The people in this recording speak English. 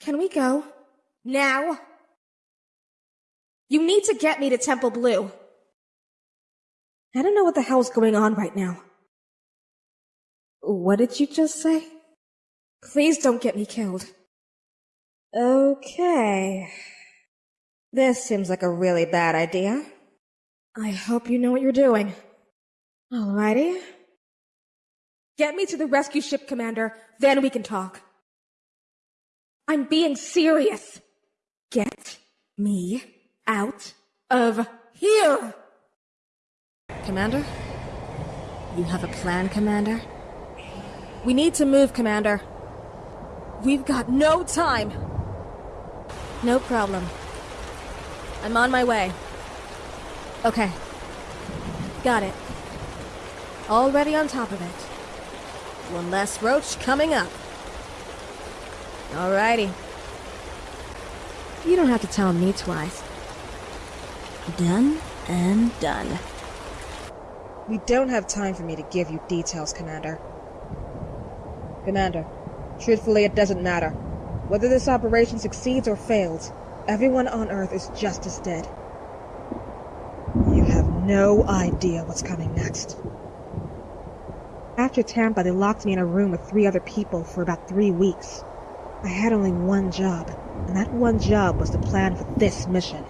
Can we go? Now? You need to get me to Temple Blue. I don't know what the hell's going on right now. What did you just say? Please don't get me killed. Okay. This seems like a really bad idea. I hope you know what you're doing. Alrighty. Get me to the rescue ship, Commander, then we can talk. I'm being serious. Get me out of here! Commander? You have a plan, Commander? We need to move, Commander. We've got no time. No problem. I'm on my way. Okay. Got it. Already on top of it. One less roach coming up. Alrighty. You don't have to tell me twice. Done and done. We don't have time for me to give you details, Commander. Commander, truthfully it doesn't matter. Whether this operation succeeds or fails, everyone on Earth is just as dead. You have no idea what's coming next. After Tampa, they locked me in a room with three other people for about three weeks. I had only one job, and that one job was to plan for this mission.